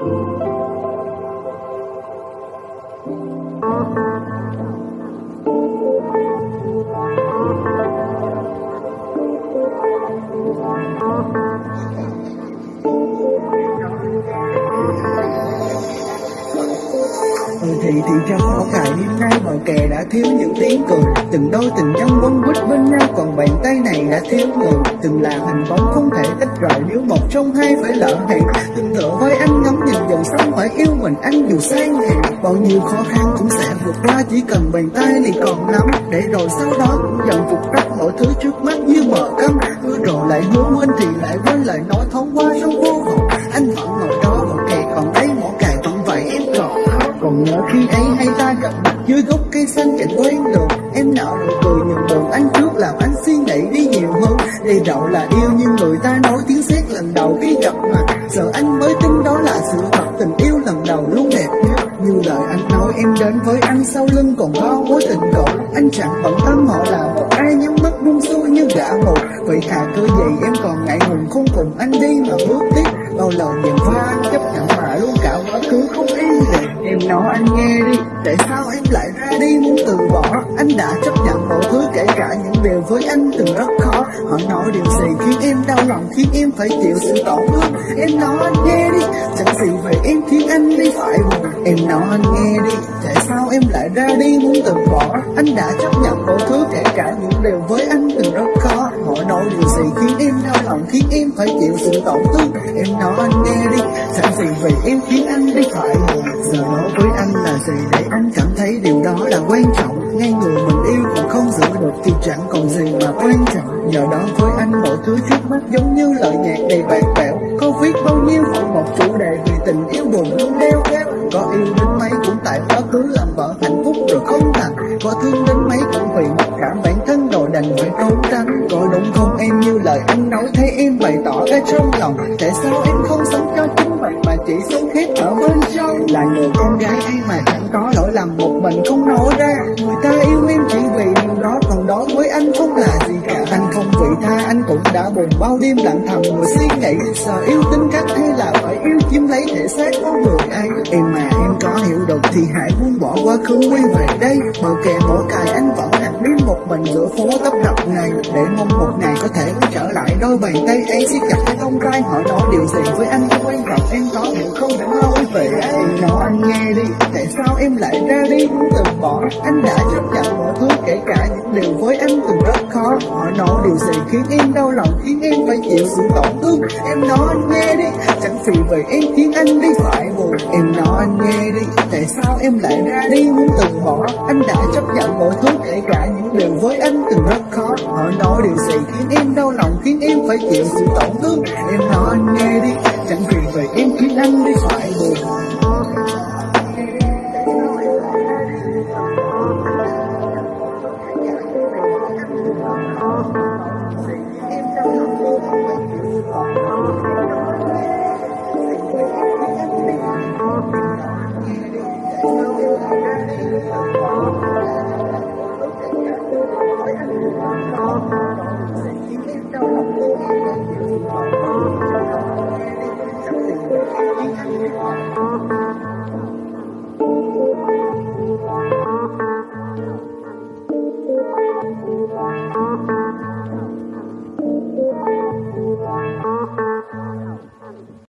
Thank you. Thì thì trong họ cài đêm nay bọn kè đã thiếu những tiếng cười Từng đôi tình nhân quấn quýt bên nhau, còn bàn tay này đã thiếu người Từng là hình bóng không thể tách rời, nếu một trong hai phải lỡ hẹn. Từng tựa với anh ngắm nhìn dòng sông phải yêu mình anh dù sang hẹn Bao nhiêu khó khăn cũng sẽ vượt qua, chỉ cần bàn tay thì còn nắm Để rồi sau đó cũng dần phục tắt mọi thứ trước mắt như mở cấm Cứ rồi lại hứa quên thì lại quên, lại nói thoáng qua dưới gốc cây xanh chạy quen đường Em nở nụ cười nhường đường anh trước làm anh suy nghĩ đi nhiều hơn. Đây đậu là yêu nhưng người ta nói tiếng xét lần đầu khi gặp mặt. Giờ anh mới tin đó là sự thật, tình yêu lần đầu luôn đẹp nhất. Như lời anh nói, em đến với anh sau lưng còn có mối tình cũ. Anh chẳng bận tâm họ là một ai, nhắm mắt buông xuôi như gã mù Vậy thà cơ gì em còn ngại ngùng không cùng anh đi mà bước tiếp. Bao lời dèm pha chấp nhận mà luôn cả quá khứ không yên về Em nói anh nghe đi, tại sao em lại ra đi? Muốn từ bỏ Anh đã chấp nhận mọi thứ kể cả những điều với anh từng rất khó. Họ nói điều gì khiến em đau lòng, khiến em phải chịu sự tổn thương? Em nói anh nghe đi, chẳng gì về em khiến anh đi phải buồn. Em nói anh nghe đi, tại sao em lại ra đi? Muốn từ bỏ Anh đã chấp nhận mọi thứ kể cả những điều với anh từng rất khó. Họ nói điều gì khiến em phải chịu sự tổn thương Em nói anh nghe đi, chẳng gì vì em khiến anh đi phải Giờ nói với anh là gì để anh cảm thấy điều đó là quan trọng. Ngay người mình yêu còn không giữ được thì chẳng còn gì mà quan trọng. Giờ đó với anh mọi thứ trước mắt giống như lời nhạc đầy bạc bẽo. Có viết bao nhiêu phần một chủ đề vì tình yêu buồn luôn đeo kéo. Có yêu đến mấy cũng tại quá cứ làm vợ hạnh phúc rồi không thành Có thương đến mấy cũng vì mặc cảm bản thân rồi đành phải trốn tránh Có đúng không? Em như lời anh nói, thấy em bày tỏ cái trong lòng. Tại sao em không sống cho chính mình mà chỉ sống hết ở bên trong? Là người con gái ấy mà chẳng có lỗi lầm, một mình không nói ra. Người ta yêu em chỉ vì điều đó, còn đó với anh không là gì cả. Anh không vị tha, anh cũng đã buồn bao đêm lặng thầm. Ngồi suy nghĩ Sợ yêu tính cách thế thể xác có người ấy Em mà em có hiểu được thì hãy buông bỏ quá khứ quay về đây. Bờ kè bỏ cài anh vẫn nằm đêm một mình giữa phố tấp nập này. Để mong một ngày có thể trở lại đôi bàn tay ấy. Siết chặt cái không trai họ nói điều gì với anh không quan trọng. Em có hiểu không? Để nói về ấy Em nói anh nghe đi. Tại sao em lại ra đi? Muốn từ bỏ. Anh đã chấp nhận mọi thứ, kể cả những điều với anh từng rất khó. Họ nói điều gì khiến em đau lòng? Khiến em phải chịu sự tổn thương. Em nói anh nghe đi thì về vậy em khiến anh đi phải buồn. Em nói, anh nghe đi, tại sao em lại ra đi? Muốn từ bỏ, anh đã chấp nhận mọi thứ, kể cả những điều với anh từng rất khó. Họ nói điều gì khiến em đau lòng, khiến em phải chịu sự tổn thương. Em nói, anh nghe đi, chẳng vì vậy em khiến anh đi phải 心茫茫，夜的寂静，天的狂。